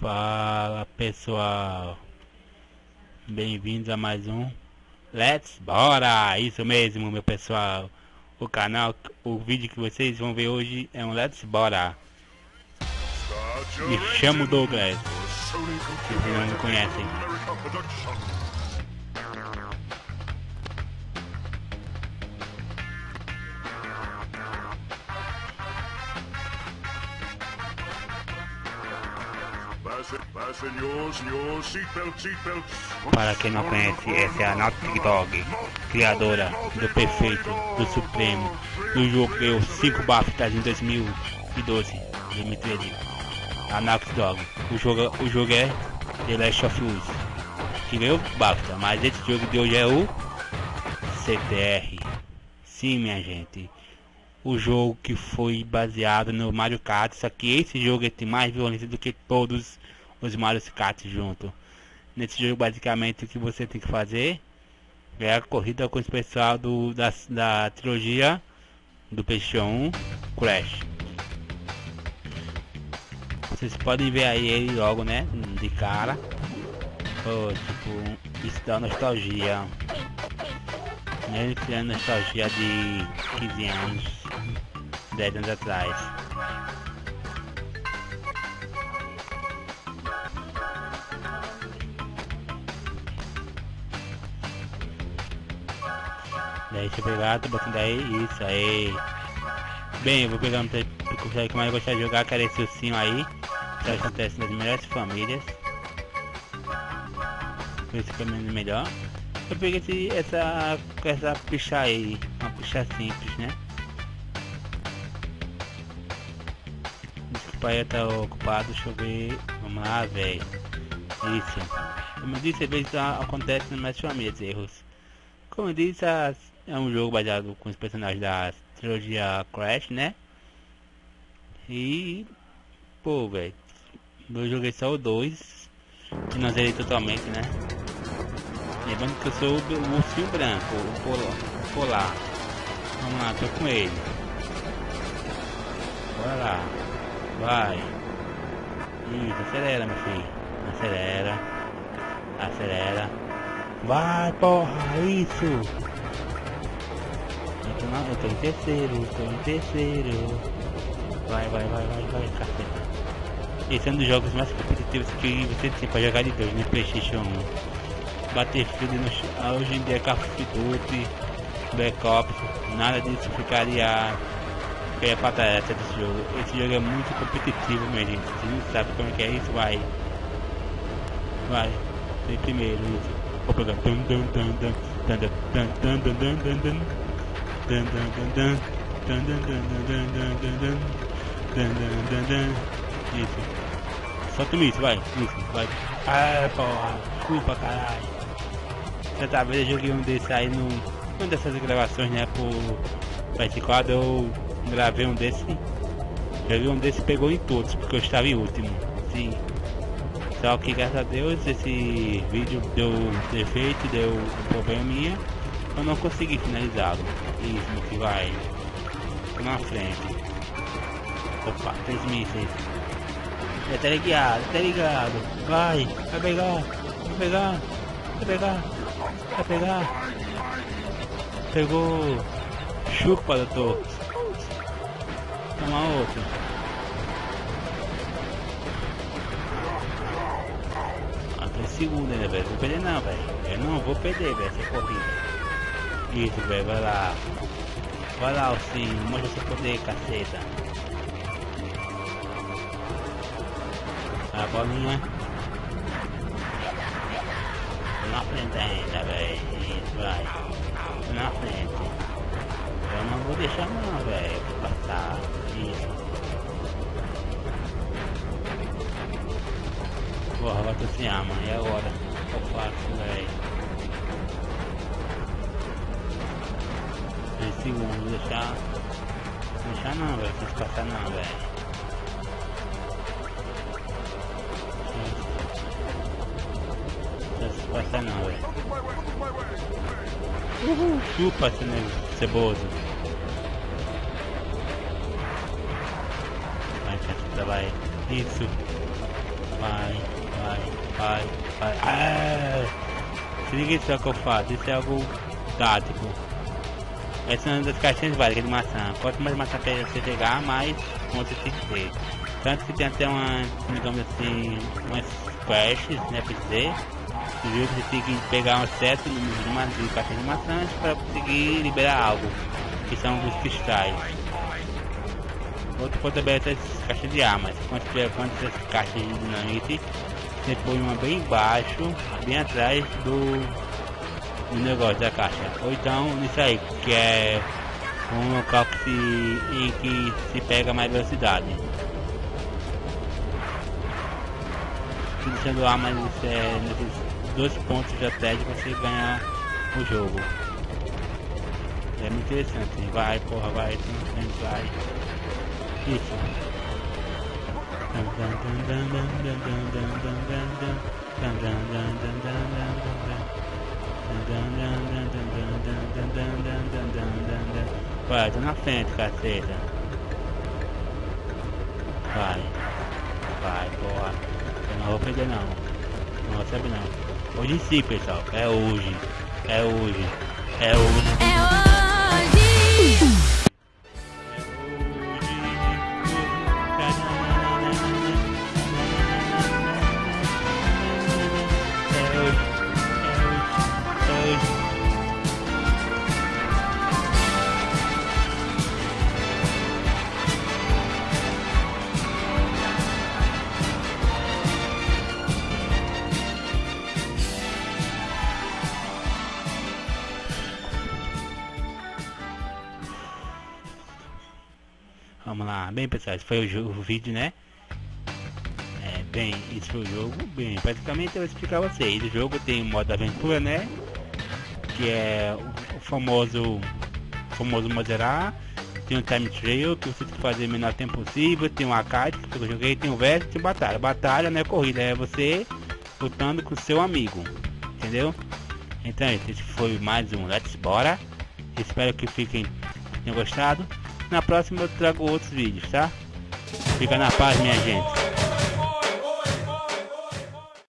Fala pessoal, bem-vindos a mais um Let's Bora! Isso mesmo, meu pessoal. O canal, o vídeo que vocês vão ver hoje é um Let's Bora. Me chamo Douglas, se não me conhecem. Para quem não conhece, essa é a Naughty Dog, criadora do perfeito, do supremo, do jogo que deu 5 BAFTAs em 2012, 2013. A Naughty Dog. O jogo, o jogo é The Last of Us, que ganhou BAFTA, mas esse jogo de hoje é o CTR. Sim, minha gente o jogo que foi baseado no Mario Kart, só que esse jogo tem mais violência do que todos os Mario Kart junto. Nesse jogo basicamente o que você tem que fazer é a corrida com o pessoal do, da, da trilogia do PS1 Crash. Vocês podem ver aí ele logo, né? De cara. Oh, tipo, isso dá nostalgia. Ele criando nostalgia de 15 anos, 10 anos atrás. Deixa eu pegar, tô botando aí, isso aí. Bem, eu vou pegar um que mais gostar de jogar, que era esse ursinho aí. Que acontece nas melhores famílias. Isso que é melhor. Eu peguei esse, essa, essa picha aí, uma picha simples, né? Desculpa aí, tá ocupado, deixa eu ver. Vamos lá, velho. Isso. Como eu disse, às vezes acontece nas minhas famílias erros. Como eu disse, é um jogo baseado com os personagens da trilogia Crash, né? E. Pô, velho. Eu joguei só o 2. E não zerei totalmente, né? Lembrando que eu sou o ursinho branco, o polar. Vamos lá, tô com ele. Bora lá. Vai. Isso, acelera, meu filho. Acelera. Acelera. Vai, porra, isso. Eu tô, na, eu tô em terceiro, tô em terceiro. Vai, vai, vai, vai, vai, caceta. Esse é um dos jogos mais competitivos que você tem pra jogar de dois no Playstation 1. Battlefield no, ah, hoje em dia é Call of Duty, Black Ops, nada disso ficaria é trás desse jogo. Esse jogo é muito competitivo, minha gente. Você não sabe como é que é isso, vai. Vai. Tem primeiro isso. Vou pegar. Dun, dun, dun, dun, dun, dun, dun, dun, dun, dun, dun. Dun, dun, dun. Isso. Isso, vai. Isso, vai. Ah, porra. Desculpa, caralho. Certa vez eu joguei um desse aí no. Uma dessas gravações, né? Por PS4 eu gravei um desse. Joguei um desse pegou em todos, porque eu estava em último. Sim. Só que graças a Deus esse vídeo deu defeito, deu um problema minha. Eu não consegui finalizá-lo. Isso que vai. Na frente. Opa, três mísseis. É, tá ligado, tá ligado. Vai, vai pegar, vai pegar, vai pegar. Vai pegar. Pegou. Chupa, doutor. Toma outro. Ah, tem segundo velho. Vou perder não, velho. Eu não vou perder, velho, essa corrida. Isso, velho. Vai lá. Vai lá, sim. Mostra seu poder, caceta. A bolinha na frente ainda, velho. Isso, vai. Na frente. Eu não vou deixar não, velho. Passar. Isso. Porra, vai tu se ama. E agora? O que eu faço, velho? 3 segundos, deixar. Deixar não, velho. Não passar não, velho. Passa não, velho. Uhul, chupa, ceboso. Vai, caceta, vai. Isso. Vai, vai, vai, vai. Ah! Se liga só que eu faço, isso é algo tático. Essa é uma das caixinhas de maçã. Quanto mais maçã você pegar, mais você tem que ter. Tanto que tem até uma, digamos assim, umas quests, né, pra dizer. Viu você tem que pegar um certo número de, uma, de caixinhas de maçãs para conseguir liberar algo, que são os cristais. Outro ponto aberto é as caixas de armas. Quando tiver quantas caixas de dinamite, você põe uma bem embaixo, bem atrás do, do negócio da caixa. Ou então nisso aí, que é um local que se, em que se pega mais velocidade. Deixando armas é, nesses dois pontos de de você ganhar o jogo. É muito interessante. Vai, porra, vai, vai. Isso. Vai, tô na frente, caceta. Vai. Vai, porra. Eu não vou perder não. Não recebe não. Hoje sim, pessoal. É hoje. É hoje. É hoje. Vamos lá, bem pessoal, esse foi o, jogo, o vídeo, né? É, bem, esse foi o jogo, bem, praticamente eu vou explicar a vocês. O jogo tem um modo aventura, né? Que é o, o famoso, famoso moderar. Tem um time trail que você tem que fazer o menor tempo possível. Tem um arcade que eu joguei, tem o verso tem batalha. Batalha não é corrida, é você lutando com seu amigo, entendeu? Então esse foi mais um Let's Bora. Espero que fiquem tenham gostado. Na próxima eu trago outros vídeos, tá? Fica na paz, minha gente.